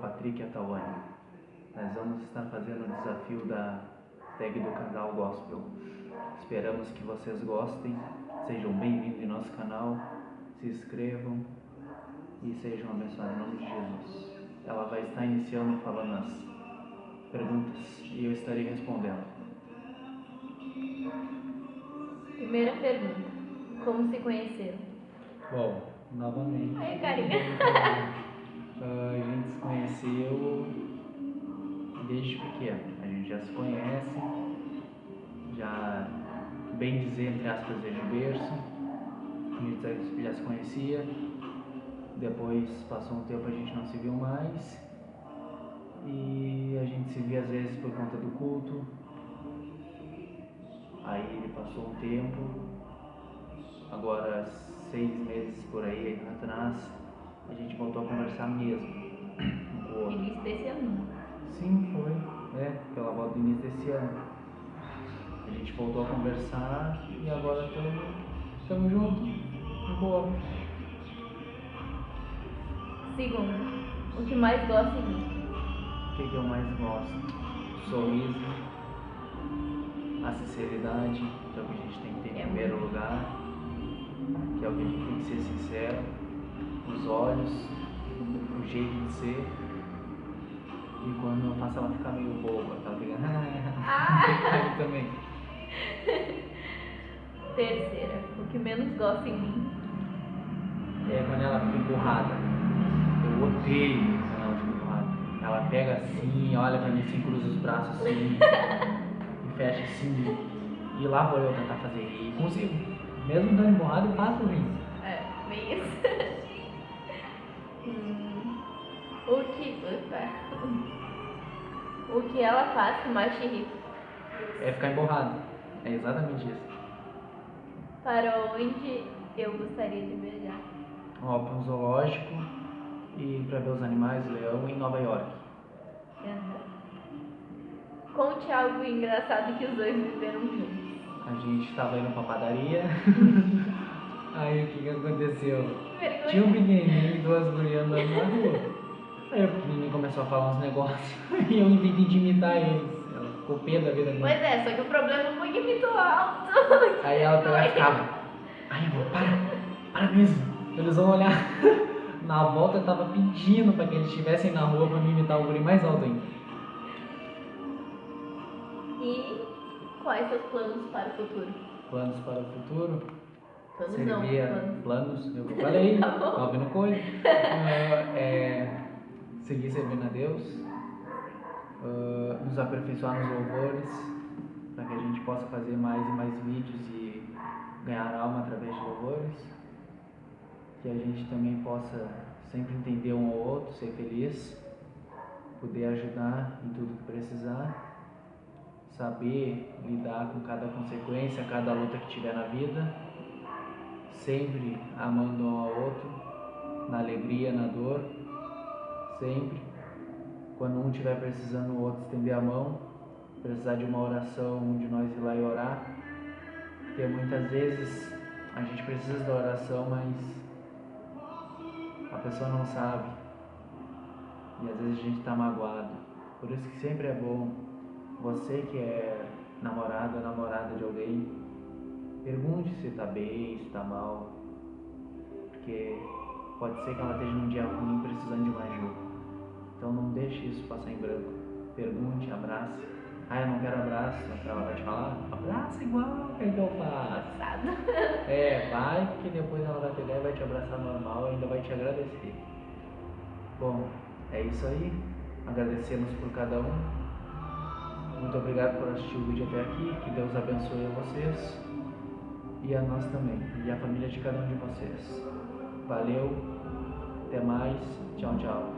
Patrick e a Tawane. Nós vamos estar fazendo o desafio da tag do canal Gospel. Esperamos que vocês gostem, sejam bem-vindos em nosso canal, se inscrevam e sejam abençoados em nome de Jesus. Ela vai estar iniciando falando as perguntas e eu estarei respondendo. Primeira pergunta. Como se conheceram? Bom, novamente. Ai, carinha. Ah, a gente se conheceu desde pequeno. A gente já se conhece, já, bem dizer, entre aspas, desde berço. A gente já se conhecia. Depois passou um tempo a gente não se viu mais. E a gente se via às vezes por conta do culto. Aí ele passou um tempo. Agora seis meses por aí atrás a gente voltou a conversar mesmo. um o outro. Início desse ano. Sim, foi. É, pela volta do início desse ano. A gente voltou a conversar e agora estamos juntos. De boa. Segundo. O que mais gosta em mim? O que, que eu mais gosto? Sorriso, a sinceridade, que é o que a gente tem que ter em É primeiro lugar, que é o que a gente tem que ser sincero, os olhos, o jeito de ser. E quando eu faço ela ficar meio boba, ela fica. Aí também. Terceira. O que menos gosta em mim? É quando ela fica empurrada. Eu odeio quando ela fica empurrada. Ela pega assim, olha pra mim assim, cruza os braços assim, e fecha assim. E lá vou eu tentar fazer. E consigo. Mesmo dando empurrada, eu faço isso. É, bem isso. Hum, o que. O que ela faz que mais te irrita? É ficar emborrado. É exatamente isso. Para onde eu gostaria de viajar? Ó, pra um zoológico e pra ver os animais, leão em Nova York. Aham. Conte algo engraçado que os dois viveram juntos. A gente tava indo pra padaria. Aí o que que aconteceu? Vergonha. Tinha um pequenininho e duas gurias andando na rua. Aí o pequenininho começou a falar uns negócios e eu inventei de imitar eles. Ela ficou pé da vida Pois dela. é, só que o problema foi que muito alto. Aí ela pegava e ficava. Ai, amor, para, para mesmo. Eles vão olhar. Na volta eu tava pedindo pra que eles estivessem na rua pra me imitar o guri mais alto ainda. E quais seus planos para o futuro? Planos para o futuro? Planos não, Seria planos. planos, eu falei, Tá tá ouvindo coisa. Ah, é, seguir servindo a Deus, ah, nos aperfeiçoar nos louvores, para que a gente possa fazer mais e mais vídeos e ganhar alma através de louvores. Que a gente também possa sempre entender um ao outro, ser feliz, poder ajudar em tudo que precisar, saber lidar com cada consequência, cada luta que tiver na vida sempre amando um ao outro, na alegria, na dor, sempre. Quando um estiver precisando, o outro estender a mão, precisar de uma oração, um de nós ir lá e orar. Porque muitas vezes a gente precisa da oração, mas a pessoa não sabe. E às vezes a gente está magoado. Por isso que sempre é bom você que é namorado ou namorada de alguém, Pergunte se tá bem, se tá mal. Porque pode ser que ela esteja num dia ruim precisando de uma ajuda. Então não deixe isso passar em branco. Pergunte, abrace. Ah, eu não quero abraço. Ela vai te falar, abraça igual, que eu faço? É, vai que depois ela vai pegar e vai te abraçar normal e ainda vai te agradecer. Bom, é isso aí. Agradecemos por cada um. Muito obrigado por assistir o vídeo até aqui. Que Deus abençoe a vocês e a nós também, e a família de cada um de vocês. Valeu, até mais, tchau, tchau.